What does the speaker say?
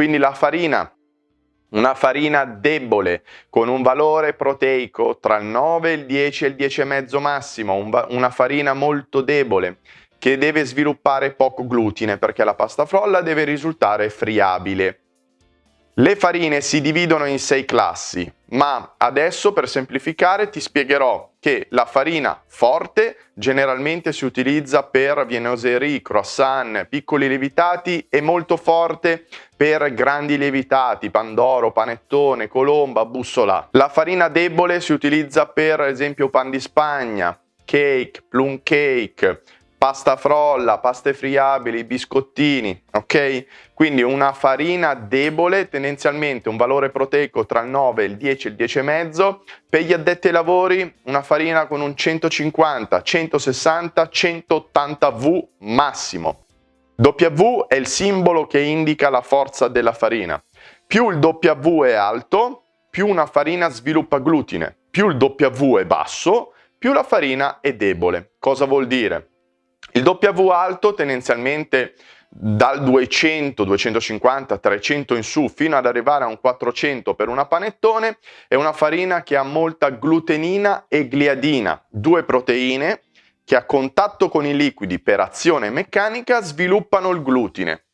Quindi la farina una farina debole con un valore proteico tra il 9, il 10 e il 10,5 massimo, un una farina molto debole che deve sviluppare poco glutine perché la pasta frolla deve risultare friabile. Le farine si dividono in sei classi, ma adesso per semplificare ti spiegherò che la farina forte generalmente si utilizza per viennoserie, croissant, piccoli lievitati e molto forte per grandi lievitati, pandoro, panettone, colomba, bussola. La farina debole si utilizza per esempio pan di spagna, cake, plum cake, pasta frolla, paste friabili, biscottini, ok? Quindi una farina debole, tendenzialmente un valore proteico tra il 9, il 10 e il 10,5. Per gli addetti ai lavori una farina con un 150, 160, 180 V massimo. W è il simbolo che indica la forza della farina. Più il W è alto, più una farina sviluppa glutine. Più il W è basso, più la farina è debole. Cosa vuol dire? Il W alto tendenzialmente dal 200, 250, 300 in su fino ad arrivare a un 400 per una panettone è una farina che ha molta glutenina e gliadina, due proteine che a contatto con i liquidi per azione meccanica sviluppano il glutine.